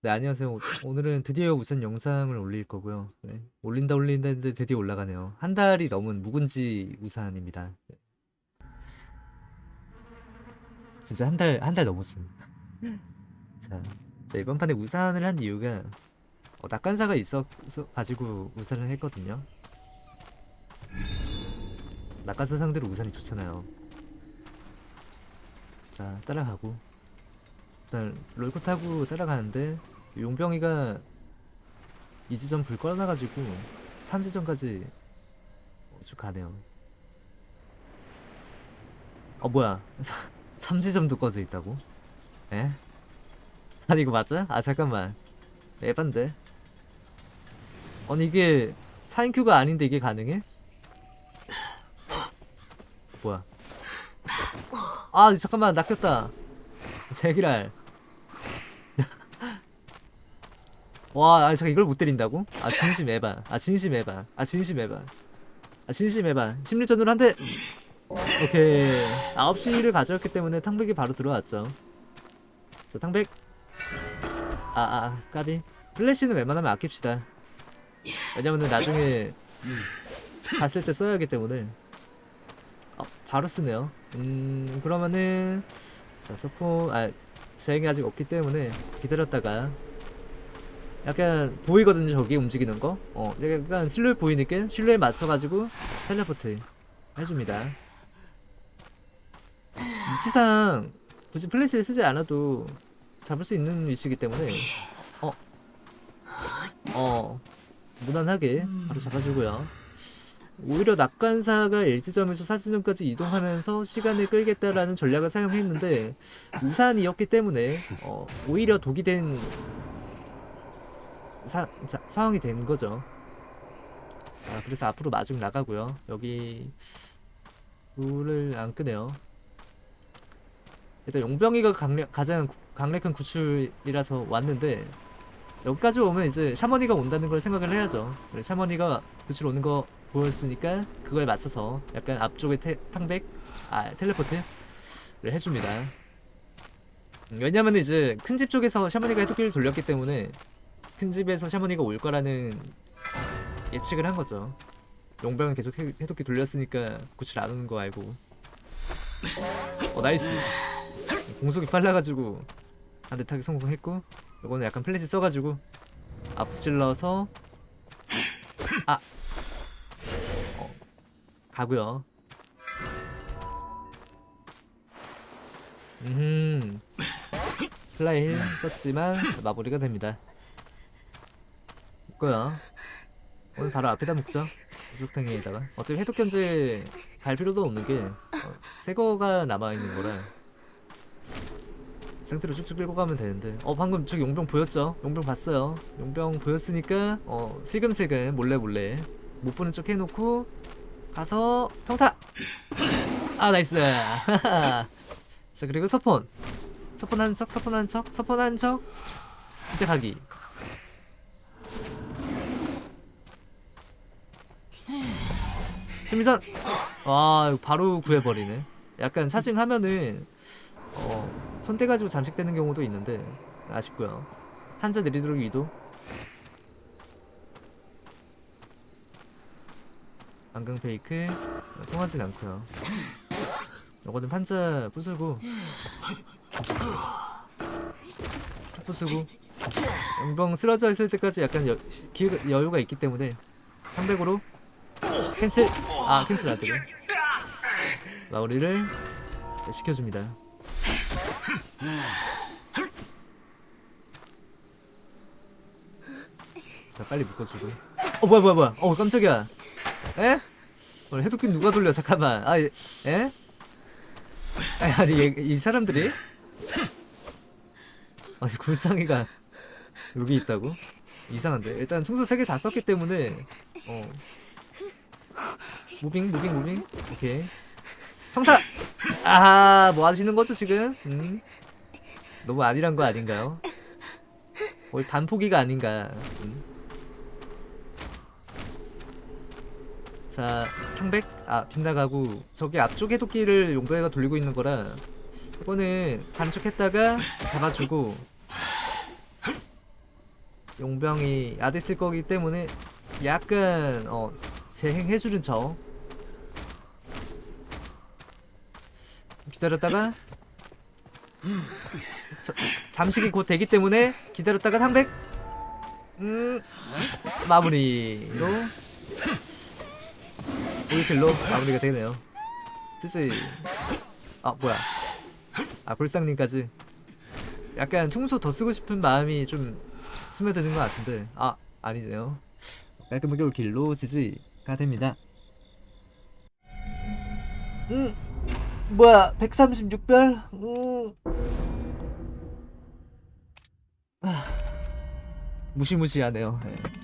네, 안녕하세요. 오- 오늘은 드디어 우선 영상을 올릴 거고요. 네, 올린다 올린다 했는데 드디어 올라가네요. 한 달이 넘은 묵은지 우산입니다. 네. 진짜 한 달, 한 달 넘었음. 자, 자, 이번 판에 우산을 한 이유가 어, 낙관사가 있어 서 가지고 우산을 했거든요. 낙관사 상대로 우산이 좋잖아요. 자, 따라가고. 일단 롤코 타고 따라가는데 용병이가 이 지점 불 꺼놔가지고 3지점까지 쭉 가네요. 어 뭐야 3지점도 꺼져 있다고? 에? 아니 이거 맞아? 아 잠깐만 에반데 아니 이게 4인큐가 아닌데 이게 가능해? 뭐야 아 잠깐만 낚였다 제기랄 와, 아, 잠깐 이걸 못 때린다고? 아, 진심 에바. 아, 진심 에바. 아, 진심 에바. 아, 진심 에바. 심리전으로 한 대. 오케이. 9시를 가져왔기 때문에 탕백이 바로 들어왔죠. 자, 탕백. 아, 아, 까비. 플래시는 웬만하면 아낍시다. 왜냐면은 나중에 갔을 때 써야 하기 때문에. 아, 바로 쓰네요. 음, 그러면은 자, 서포 아, 제행이 아직 없기 때문에 기다렸다가 약간 보이거든요 저기 움직이는 거? 어, 약간 실루엣 보이니까 실루엣 맞춰가지고 텔레포트 해줍니다. 위치상 굳이 플래시를 쓰지 않아도 잡을 수 있는 위치이기 때문에 어, 어, 무난하게 바로 잡아주고요 오히려 낙관사가 일지점에서 사지점까지 이동하면서 시간을 끌겠다라는 전략을 사용했는데 우산이었기 때문에 어, 오히려 독이 된 사, 자, 상황이 되는 거죠. 자, 그래서 앞으로 마중 나가고요. 여기 불을 안 끄네요. 일단 용병이가 강력, 가장 구- 강력한 구출이라서 왔는데 여기까지 오면 이제 샤머니가 온다는 걸 생각을 해야죠. 샤머니가 구출 오는 거 보였으니까 그거에 맞춰서 약간 앞쪽에 태, 탕백, 아 텔레포트를 해줍니다. 음, 왜냐면 이제 큰 집 쪽에서 샤머니가 해독기를 돌렸기 때문에 큰 집에서 샤머니가 올 거라는 예측을 한 거죠. 용병은 계속 해, 해독기 돌렸으니까 구출 안 오는 거 알고. 어 나이스. 공속이 빨라가지고 한 대 타기 성공했고 이거는 약간 플래시 써가지고 앞질러서 아 어, 가고요. 음 flywheel 썼지만 마무리가 됩니다. 거야. 오늘 바로 앞에다 묶자. 구석탱이에다가. 어차피 해독 견제 갈 필요도 없는 게 어, 새거가 남아 있는 거라. 상태로 쭉쭉 끌고 가면 되는데. 어 방금 저기 용병 보였죠? 용병 봤어요. 용병 보였으니까 어 슬금슬금 몰래 몰래 못 보는 척 해놓고 가서 평타. 아 나이스. 자 그리고 서폰. 서폰 하는 척, 서폰 하는 척, 서폰 하는 척. 진짜 가기. 심리전 와 바로 구해버리네 약간 사징하면은 어 손대가지고 잠식되는 경우도 있는데 아쉽고요 한자 내리도록 이도 안강 페이크 어, 통하진 않고요. 이거는 판자 부수고 또 부수고 용병 쓰러져 있을 때까지 약간 여, 시- 기회가, 여유가 있기 때문에 300으로 캔슬 아 캔슬 안되네. 마무리를 시켜줍니다. 자 빨리 묶어주고. 어 뭐야 뭐야 뭐야. 어 깜짝이야 에? 오늘 해독기 누가 돌려 잠깐만. 아 에? 에? 아니 아니 얘, 이 사람들이? 아니 골상이가 여기 있다고? 이상한데. 일단 충수 3개 다 썼기 때문에 어. 무빙 무빙 무빙. 오케이. 형사! 아 뭐 하시는 거죠 지금? 음. 너무 아니란 거 아닌가요? 거의 반포기가 아닌가. 음. 자 평백? 아 빗나가고 저기 앞쪽 해독기를 용병이가 돌리고 있는 거라 이거는 반쪽했다가 잡아주고 용병이 야드 쓸 거기 때문에 약간 어 재행해주는 척 기다렸다가 저, 잠식이 곧 되기 때문에 기다렸다가 상백? 음 마무리로 올킬로 마무리가 되네요. 쓰지 아 뭐야. 아 볼상님까지. 약간 퉁소 더 쓰고 싶은 마음이 좀 스며드는 것 같은데. 아 아니네요. 깔끔하게 올킬로 지지가 됩니다. 음 뭐야 136별? 음. 아, 무시무시하네요. 예.